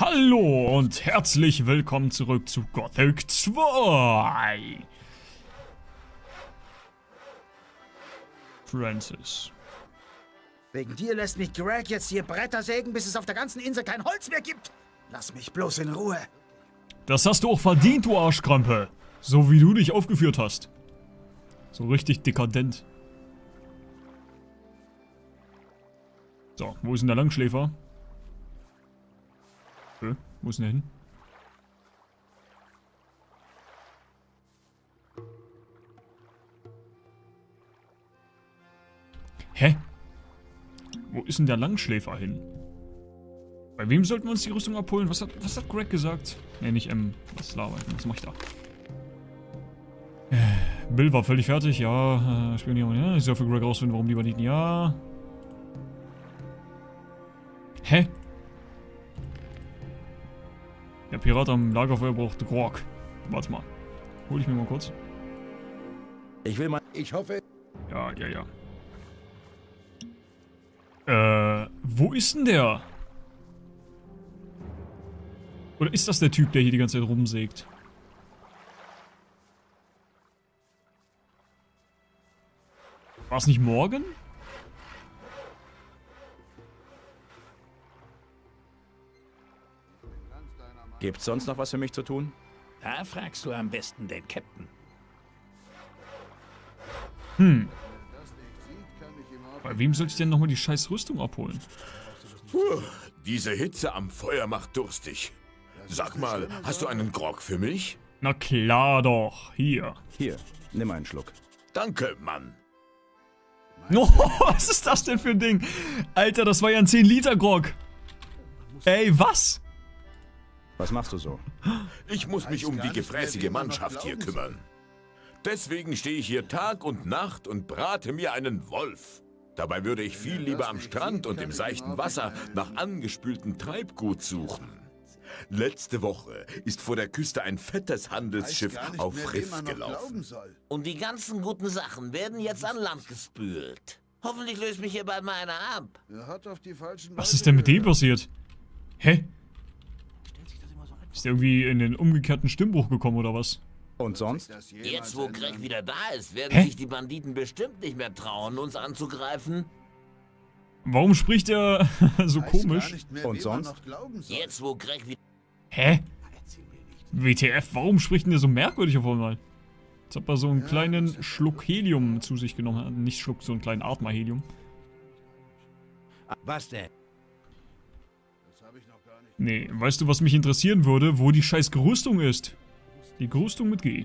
Hallo und herzlich willkommen zurück zu Gothic 2. Francis. Wegen dir lässt mich Greg jetzt hier Bretter sägen, bis es auf der ganzen Insel kein Holz mehr gibt. Lass mich bloß in Ruhe. Das hast du auch verdient, du Arschkrampe. So wie du dich aufgeführt hast. So richtig dekadent. So, wo ist denn der Langschläfer? Hä? Wo ist denn der hin? Hä? Wo ist denn der Langschläfer hin? Bei wem sollten wir uns die Rüstung abholen? Was hat, was hat Greg gesagt? Ne, nicht M. Was laber ich? Was mach ich da? Äh, Bill war völlig fertig, ja. Äh, Spionieren, ja. Ich soll für Greg rausfinden, warum die Banditen, ja. Der Pirat am Lagerfeuer braucht Grog. Warte mal. Hol ich mir mal kurz. Ich will mal... Ich hoffe... Ja, ja, ja. Äh, wo ist denn der? Oder ist das der Typ, der hier die ganze Zeit rumsägt? War es nicht morgen? Gibt's sonst noch was für mich zu tun? Da fragst du am besten den Captain. Hm. Bei wem soll ich denn nochmal die scheiß Rüstung abholen? Puh, diese Hitze am Feuer macht durstig. Sag mal, hast du einen Grog für mich? Na klar doch. Hier. Hier, nimm einen Schluck. Danke, Mann. Oh, was ist das denn für ein Ding? Alter, das war ja ein 10-Liter-Grog. Ey, was? Was machst du so? Ich muss mich um die gefräßige Mannschaft hier kümmern. Deswegen stehe ich hier Tag und Nacht und brate mir einen Wolf. Dabei würde ich viel lieber am Strand und im seichten Wasser nach angespültem Treibgut suchen. Letzte Woche ist vor der Küste ein fettes Handelsschiff auf Riff gelaufen. Und die ganzen guten Sachen werden jetzt an Land gespült. Hoffentlich löst mich hier bald mal einer ab. Was ist denn mit dem passiert? Hä? Ist der irgendwie in den umgekehrten Stimmbruch gekommen oder was? Und sonst? Jetzt, wo Greg wieder da ist, werden Hä? sich die Banditen bestimmt nicht mehr trauen, uns anzugreifen. Warum spricht er so komisch? Und sonst? Jetzt, wo Greg wieder... Hä? WTF, warum spricht denn der so merkwürdig auf einmal? Als ob er so einen kleinen Schluck Helium zu sich genommen hat. Nicht Schluck, so einen kleinen Atmer Helium. Was denn? Nee, weißt du, was mich interessieren würde? Wo die scheiß Gerüstung ist? Die Gerüstung mit G.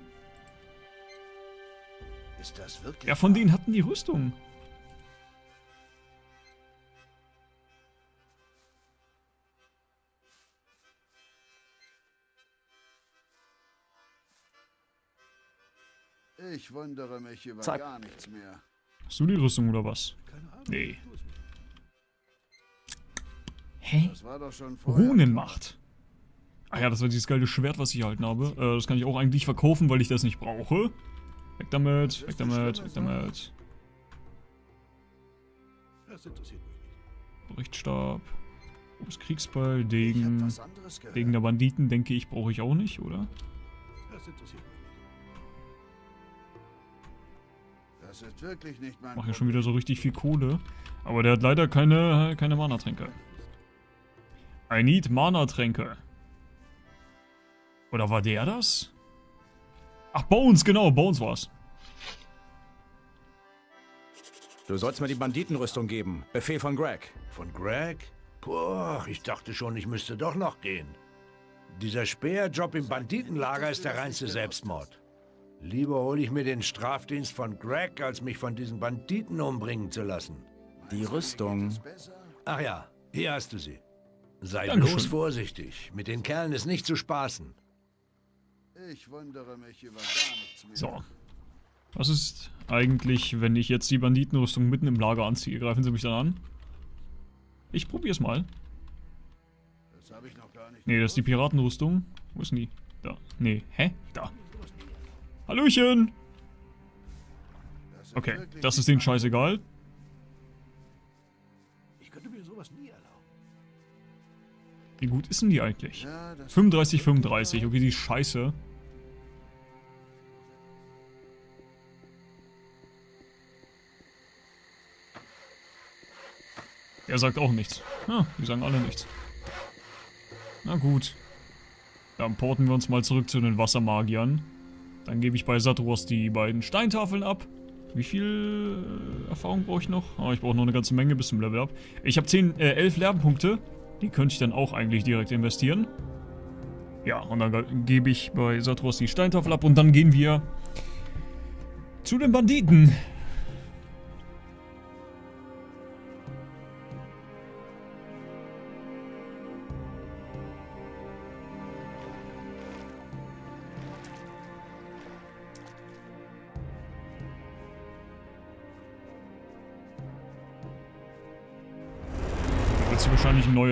Ist das wirklich? Ja, von denen hatten die Rüstung. Ich wundere mich über Zack. gar nichts mehr. Hast du die Rüstung oder was? Nee. Hä? Das. Runenmacht. Ah ja, das war dieses geile Schwert, was ich erhalten habe. Äh, das kann ich auch eigentlich verkaufen, weil ich das nicht brauche. Weg damit, weg damit, weg damit. Das. Berichtstab. Ich hab Degen. Degen der Banditen, denke ich, brauche ich auch nicht, oder? Das interessiert mich nicht. Das ist wirklich nicht mein Mache ja schon wieder so richtig viel Kohle. Aber der hat leider keine, keine Mana-Tränke. I need Mana-Tränke. Oder war der das? Ach, Bones, genau, Bones war's. Du sollst mir die Banditenrüstung geben. Befehl von Greg. Von Greg? Boah, ich dachte schon, ich müsste doch noch gehen. Dieser Späherjob im Banditenlager ist der reinste Selbstmord. Lieber hole ich mir den Strafdienst von Greg, als mich von diesen Banditen umbringen zu lassen. Die Rüstung. Ach ja, hier hast du sie. Sei Dankeschön. bloß vorsichtig. Mit den Kerlen ist nicht zu spaßen. Ich wundere mich über gar nichts mehr. So. Was ist eigentlich, wenn ich jetzt die Banditenrüstung mitten im Lager anziehe? Greifen sie mich dann an? Ich probier's mal. Das habe ich noch gar nicht. Nee, das ist die Piratenrüstung. Wo ist denn die? Da. Nee, hä? Da. Hallöchen! Okay, das ist denen scheißegal. Wie gut ist denn die eigentlich? Ja, das 35, 35. Okay, die ist scheiße. Er sagt auch nichts. Ja, die sagen alle nichts. Na gut. Dann porten wir uns mal zurück zu den Wassermagiern. Dann gebe ich bei Satros die beiden Steintafeln ab. Wie viel äh, Erfahrung brauche ich noch? Oh, ich brauche noch eine ganze Menge bis zum Level up. Ich habe 10, äh, 11 Lernpunkte. Die könnte ich dann auch eigentlich direkt investieren. Ja, und dann gebe ich bei Satros die Steintafel ab und dann gehen wir zu den Banditen.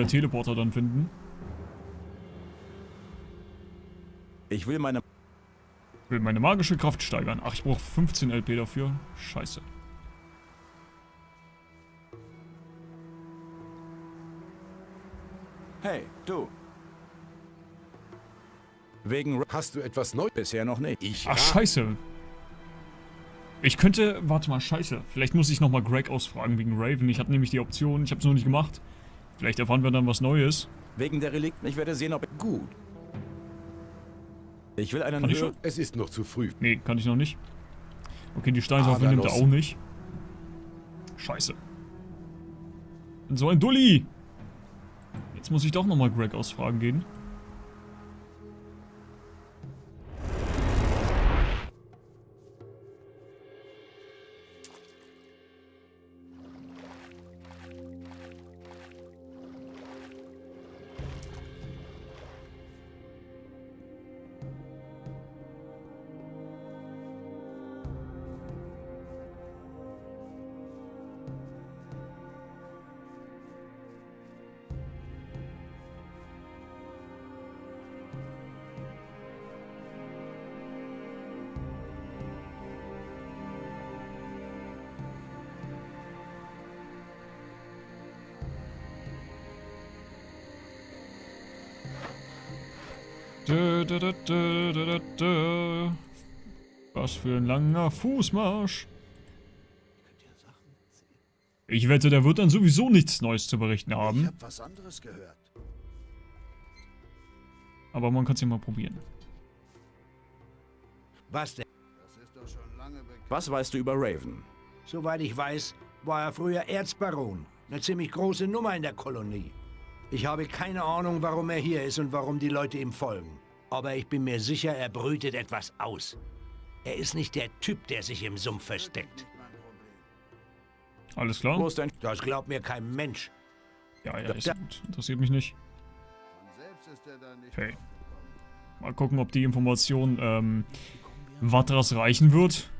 Neuer Teleporter dann finden. Ich will meine... Will meine magische Kraft steigern. Ach, ich brauche 15 LP dafür. Scheiße. Hey, du. Wegen... Hast du etwas Neues? Bisher noch nicht. Ich Ach, scheiße. Ich könnte... Warte mal, scheiße. Vielleicht muss ich nochmal Greg ausfragen wegen Raven. Ich habe nämlich die Option. Ich habe es noch nicht gemacht. Vielleicht erfahren wir dann was Neues. Wegen der Relikten. Ich werde sehen, ob... Gut. Ich will einen Kann ich schon? Es ist noch zu früh. Nee, kann ich noch nicht. Okay, die Steintafeln Ah, nimmt er auch nicht. Scheiße. So ein Dulli! Jetzt muss ich doch nochmal Greg ausfragen gehen. Dö, dö, dö, dö, dö, dö, dö. Was für ein langer Fußmarsch. Ich wette, der wird dann sowieso nichts Neues zu berichten Ich haben. habe was anderes gehört. Aber man kann es ja mal probieren. Was denn? Das ist doch schon lange bekannt. Was weißt du über Raven? Soweit ich weiß, war er früher Erzbaron. Eine ziemlich große Nummer in der Kolonie. Ich habe keine Ahnung, warum er hier ist und warum die Leute ihm folgen. Aber ich bin mir sicher, er brütet etwas aus. Er ist nicht der Typ, der sich im Sumpf versteckt. Alles Wo klar? Das glaubt mir kein Mensch. Ja, ja, ist gut. Interessiert mich nicht. Okay. Mal gucken, ob die Information ähm, Vatras reichen wird.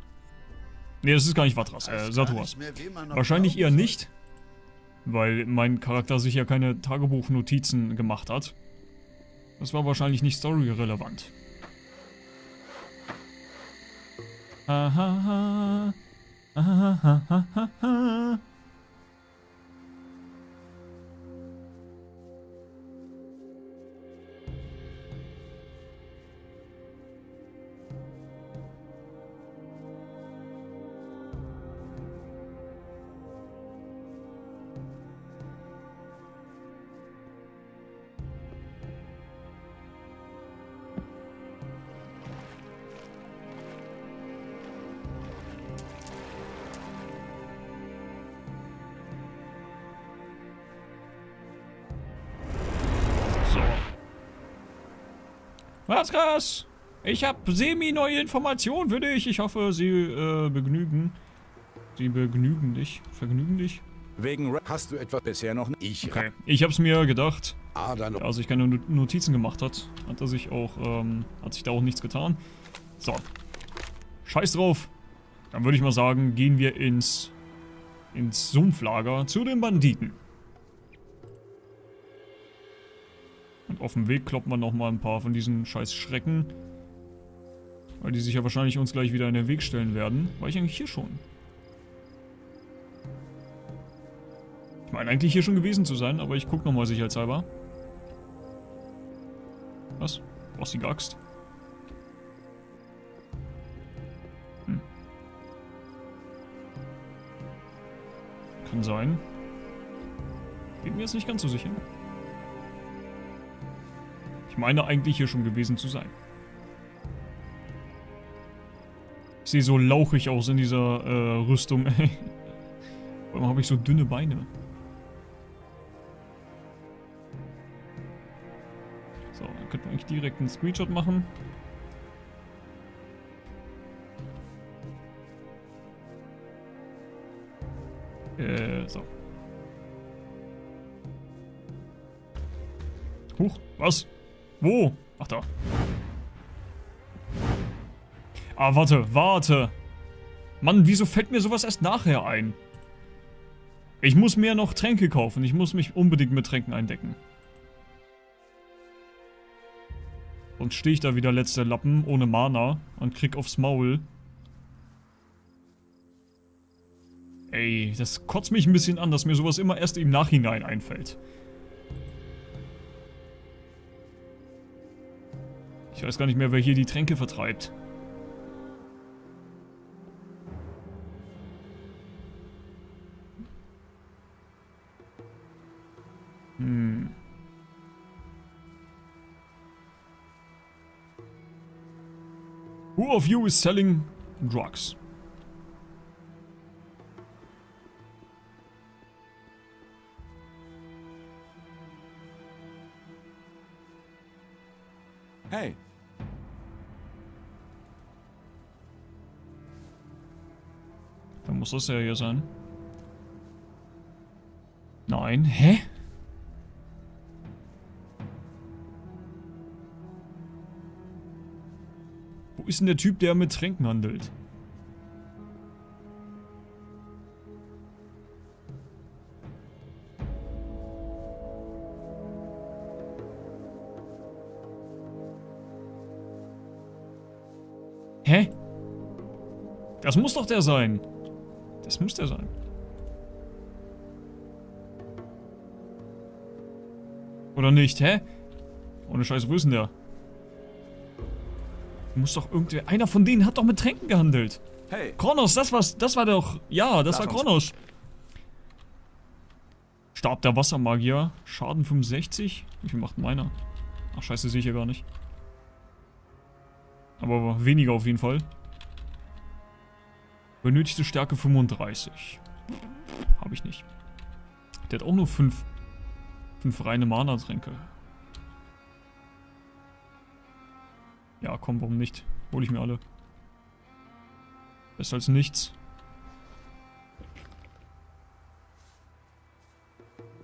Ne, das ist gar nicht Vatras, äh, Saturas. Wahrscheinlich eher nicht, weil mein Charakter sich ja keine Tagebuchnotizen gemacht hat. Das war wahrscheinlich nicht storyrelevant. Ahaha. Ahahahaha. So. Was krass? Ich habe semi-neue Informationen für dich. Ich hoffe, sie äh, begnügen. Sie begnügen dich. Vergnügen dich? Wegen Hast du etwas bisher noch nicht? Ich Okay. Ich habe es mir gedacht. Ah, Als ich keine Not- Notizen gemacht hat, hat er sich auch, ähm, hat sich da auch nichts getan. So. Scheiß drauf. Dann würde ich mal sagen, gehen wir ins, ins Sumpflager zu den Banditen. Auf dem Weg kloppen wir nochmal ein paar von diesen scheiß Schrecken. Weil die sich ja wahrscheinlich uns gleich wieder in den Weg stellen werden. War ich eigentlich hier schon? Ich meine eigentlich hier schon gewesen zu sein, aber ich gucke nochmal sicherheitshalber. Was? Die Axt? Hm. Kann sein. Bin mir jetzt nicht ganz so sicher. Ich meine eigentlich hier schon gewesen zu sein. Ich sehe so lauchig aus in dieser äh, Rüstung. Warum habe ich so dünne Beine? So, dann könnten wir eigentlich direkt einen Screenshot machen. Äh, so. Huch, was? Wo? Ach da. Ah, warte, warte. Mann, wieso fällt mir sowas erst nachher ein? Ich muss mir noch Tränke kaufen. Ich muss mich unbedingt mit Tränken eindecken. Und stehe ich da wieder letzter Lappen ohne Mana und krieg aufs Maul. Ey, das kotzt mich ein bisschen an, dass mir sowas immer erst im Nachhinein einfällt. Ich weiß gar nicht mehr, wer hier die Tränke vertreibt. Hm. Who of you is selling drugs? Muss das ja hier sein. Nein, hä? Wo ist denn der Typ, der mit Tränken handelt? Hä? Das muss doch der sein. Das muss der sein. Oder nicht, hä? Ohne Scheiß, wo ist denn der? Muss doch irgendwer... Einer von denen hat doch mit Tränken gehandelt. hey, Kronos, das war's, das war doch... Ja, das Lass war uns. Kronos. Stab der Wassermagier. Schaden 65. Wie viel macht meiner? Ach scheiße, sehe ich ja gar nicht. Aber weniger auf jeden Fall. Benötigte Stärke 35. Habe ich nicht. Der hat auch nur 5 fünf reine Mana-Tränke. Ja, komm, warum nicht? Hol ich mir alle. Besser als nichts.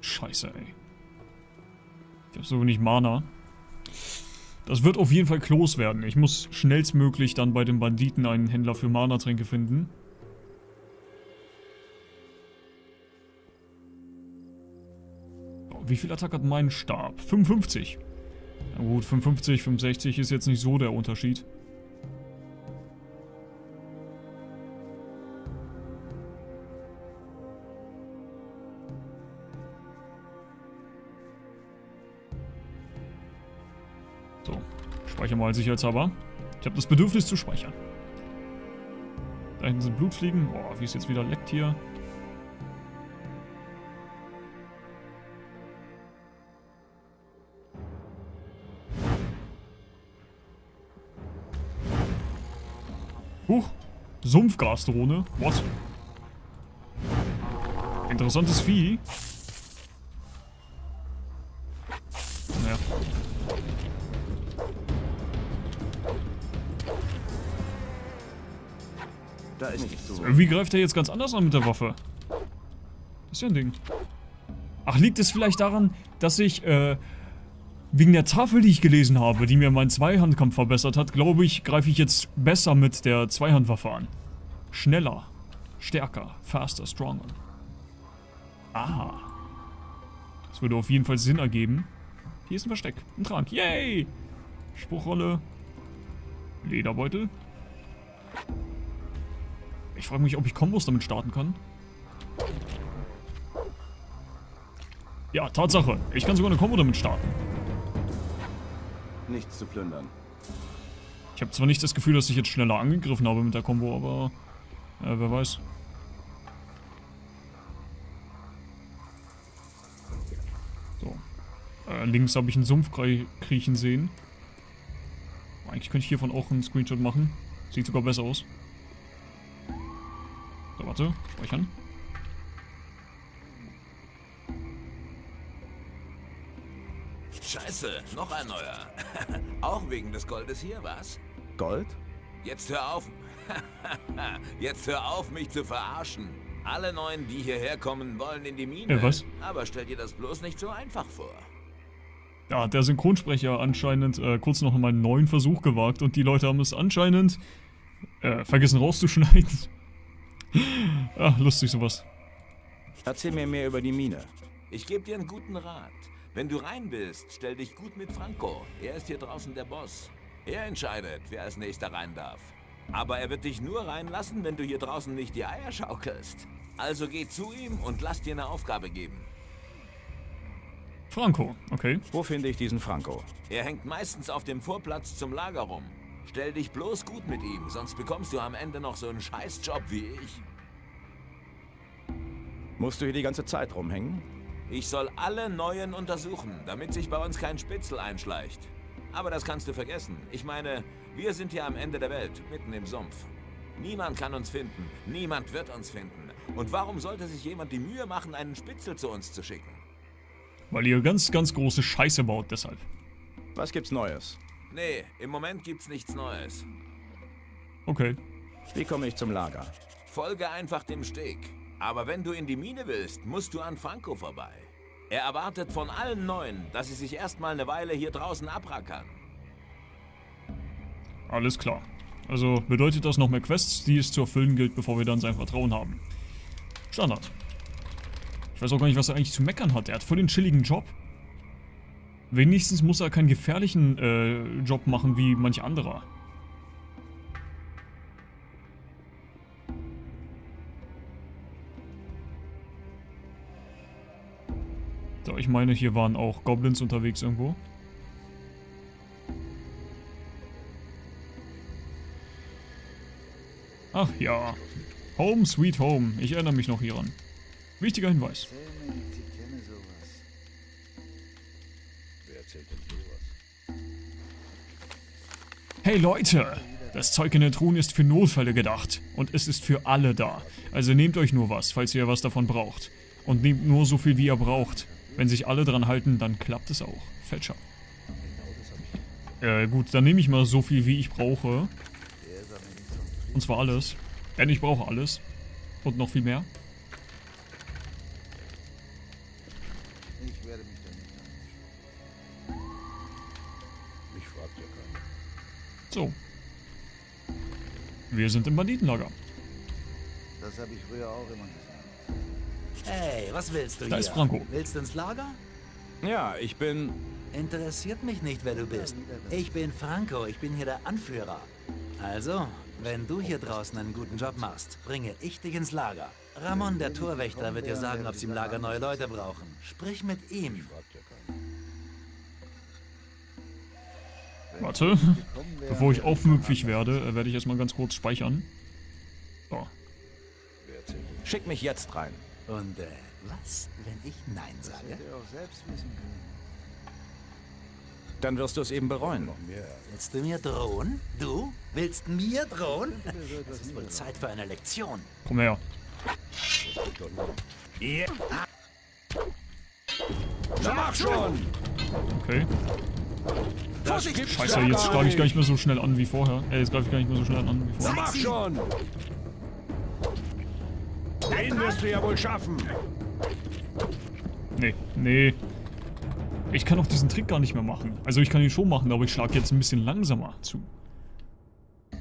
Scheiße, ey. Ich hab so wenig Mana. Das wird auf jeden Fall Klos werden. Ich muss schnellstmöglich dann bei den Banditen einen Händler für Mana-Tränke finden. Wie viel Attack hat mein Stab? 55. Na gut, 55, 65 ist jetzt nicht so der Unterschied. So, speichern wir mal sicherheitshalber. Ich habe das Bedürfnis zu speichern. Da hinten sind Blutfliegen. Boah, wie es jetzt wieder leckt hier. Sumpfgasdrohne. What? Interessantes Vieh. Naja. da ist nichts holen. Irgendwie greift er jetzt ganz anders an mit der Waffe. Das ist ja ein Ding. Ach, liegt es vielleicht daran, dass ich, äh, wegen der Tafel, die ich gelesen habe, die mir meinen Zweihandkampf verbessert hat, glaube ich, greife ich jetzt besser mit der Zweihandwaffe an. Schneller, stärker, faster, stronger. Aha. Das würde auf jeden Fall Sinn ergeben. Hier ist ein Versteck, ein Trank, yay! Spruchrolle, Lederbeutel. Ich frage mich, ob ich Kombos damit starten kann. Ja, Tatsache. Ich kann sogar eine Kombo damit starten. Nichts zu plündern. Ich habe zwar nicht das Gefühl, dass ich jetzt schneller angegriffen habe mit der Combo, aber äh, wer weiß. So. Äh, links habe ich einen Sumpf krie- kriechen sehen. Eigentlich könnte ich hiervon auch einen Screenshot machen. Sieht sogar besser aus. So, warte. Speichern. Scheiße, noch ein neuer. Auch wegen des Goldes hier, was? Gold? Jetzt hör auf. Jetzt hör auf, mich zu verarschen. Alle Neuen, die hierher kommen, wollen in die Mine. Äh, was? Aber stell dir das bloß nicht so einfach vor. Da hat der Synchronsprecher anscheinend äh, kurz noch mal einen neuen Versuch gewagt und die Leute haben es anscheinend äh, vergessen rauszuschneiden. ah, lustig sowas. Erzähl mir mehr über die Mine. Ich gebe dir einen guten Rat. Wenn du rein bist, stell dich gut mit Franco. Er ist hier draußen der Boss. Er entscheidet, wer als nächster rein darf. Aber er wird dich nur reinlassen, wenn du hier draußen nicht die Eier schaukelst. Also geh zu ihm und lass dir eine Aufgabe geben. Franco, okay. Wo finde ich diesen Franco? Er hängt meistens auf dem Vorplatz zum Lager rum. Stell dich bloß gut mit ihm, sonst bekommst du am Ende noch so einen Scheißjob wie ich. Musst du hier die ganze Zeit rumhängen? Ich soll alle Neuen untersuchen, damit sich bei uns kein Spitzel einschleicht. Aber das kannst du vergessen. Ich meine, wir sind hier am Ende der Welt, mitten im Sumpf. Niemand kann uns finden, niemand wird uns finden. Und warum sollte sich jemand die Mühe machen, einen Spitzel zu uns zu schicken? Weil ihr ganz, ganz große Scheiße baut, deshalb. Was gibt's Neues? Nee, im Moment gibt's nichts Neues. Okay. Wie komme ich zum Lager? Folge einfach dem Steg. Aber wenn du in die Mine willst, musst du an Franco vorbei. Er erwartet von allen Neuen, dass sie sich erstmal eine Weile hier draußen abrackern. Alles klar. Also bedeutet das noch mehr Quests, die es zu erfüllen gilt, bevor wir dann sein Vertrauen haben. Standard. Ich weiß auch gar nicht, was er eigentlich zu meckern hat. Er hat voll den chilligen Job. Wenigstens muss er keinen gefährlichen äh, Job machen wie manch anderer. So, ich meine, hier waren auch Goblins unterwegs irgendwo. Ach ja. Home sweet home. Ich erinnere mich noch hieran. Wichtiger Hinweis. Hey Leute! Das Zeug in der Truhen ist für Notfälle gedacht. Und es ist für alle da. Also nehmt euch nur was, falls ihr was davon braucht. Und nehmt nur so viel, wie ihr braucht. Wenn sich alle dran halten, dann klappt es auch. Fälscher. Äh, gut, dann nehme ich mal so viel, wie ich brauche. Und zwar alles. Denn ich brauche alles. Und noch viel mehr. Ich werde mich da nicht. Mich fragt ja keiner. So. Wir sind im Banditenlager. Das habe ich früher auch immer gesagt. Hey, was willst du Da hier? ist Franco. Willst du ins Lager? Ja, ich bin... Interessiert mich nicht, wer du bist. Ich bin Franco, ich bin hier der Anführer. Also, wenn du hier draußen einen guten Job machst, bringe ich dich ins Lager. Ramon, der Torwächter, wird dir sagen, ob sie im Lager neue Leute brauchen. Sprich mit ihm. Warte. Bevor ich aufmüpfig werde, äh, werde ich erstmal ganz kurz speichern. So. Schick mich jetzt rein. Und äh, was, wenn ich Nein sage? Hätte er auch selbst wissen können. Dann wirst du es eben bereuen. Willst du mir drohen? Du? Willst mir drohen? Es ist wohl Zeit für eine Lektion. Komm her. Na mach schon! Okay. Vorsicht! Scheiße, jetzt greife ich gar nicht mehr so schnell an wie vorher. Äh, jetzt greife ich gar nicht mehr so schnell an wie Na vorher. mach schon! Den wirst du ja wohl schaffen. Nee, nee. Ich kann auch diesen Trick gar nicht mehr machen. Also ich kann ihn schon machen, aber ich schlage jetzt ein bisschen langsamer zu. Wenn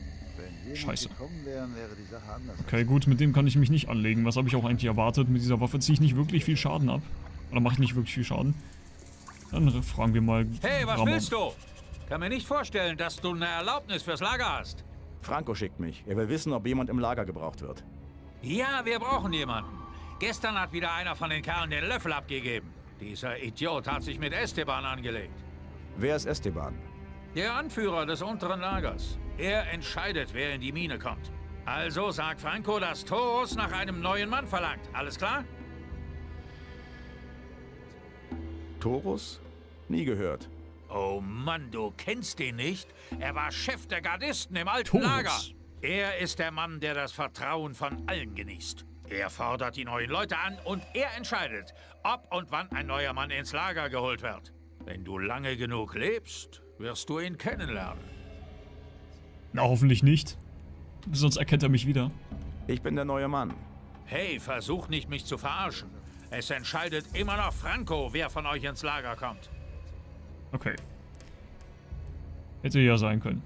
wir Scheiße. nicht gekommen wären, wäre die Sache anders. Okay, gut, mit dem kann ich mich nicht anlegen. Was habe ich auch eigentlich erwartet? Mit dieser Waffe ziehe ich nicht wirklich viel Schaden ab. Oder mache ich nicht wirklich viel Schaden? Dann fragen wir mal Hey, was Ramon. willst du? Kann mir nicht vorstellen, dass du eine Erlaubnis fürs Lager hast. Franco schickt mich. Er will wissen, ob jemand im Lager gebraucht wird. Ja, wir brauchen jemanden. Gestern hat wieder einer von den Kerlen den Löffel abgegeben. Dieser Idiot hat sich mit Esteban angelegt. Wer ist Esteban? Der Anführer des unteren Lagers. Er entscheidet, wer in die Mine kommt. Also sagt Franco, dass Torus nach einem neuen Mann verlangt. Alles klar? Torus? Nie gehört. Oh Mann, du kennst ihn nicht? Er war Chef der Gardisten im alten Torus. Lager. Er ist der Mann, der das Vertrauen von allen genießt. Er fordert die neuen Leute an und er entscheidet, ob und wann ein neuer Mann ins Lager geholt wird. Wenn du lange genug lebst, wirst du ihn kennenlernen. Na, hoffentlich nicht. Sonst erkennt er mich wieder. Ich bin der neue Mann. Hey, versuch nicht, mich zu verarschen. Es entscheidet immer noch Franco, wer von euch ins Lager kommt. Okay. Hätte ja sein können.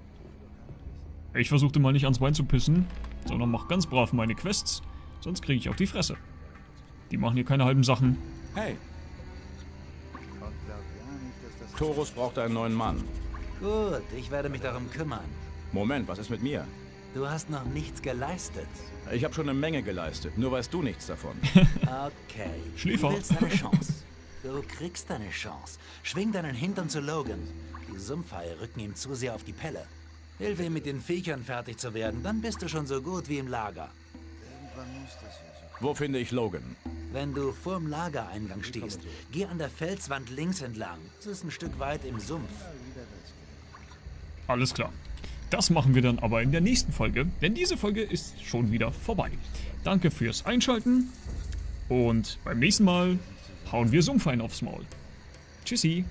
Ich versuchte mal nicht ans Bein zu pissen, sondern mach ganz brav meine Quests, sonst kriege ich auf die Fresse. Die machen hier keine halben Sachen. Hey. Torus braucht einen neuen Mann. Gut, ich werde mich darum kümmern. Moment, was ist mit mir? Du hast noch nichts geleistet. Ich habe schon eine Menge geleistet, nur weißt du nichts davon. Okay. Schläfer. Du willst deine Chance. Du kriegst deine Chance. Schwing deinen Hintern zu Logan. Die Sumpfhaie rücken ihm zu sehr auf die Pelle. Hilf ihm mit den Viechern fertig zu werden, dann bist du schon so gut wie im Lager. Wo finde ich Logan? Wenn du vorm Lagereingang stehst, geh an der Felswand links entlang. Es ist ein Stück weit im Sumpf. Alles klar. Das machen wir dann aber in der nächsten Folge, denn diese Folge ist schon wieder vorbei. Danke fürs Einschalten und beim nächsten Mal hauen wir Sumpfein aufs Maul. Tschüssi.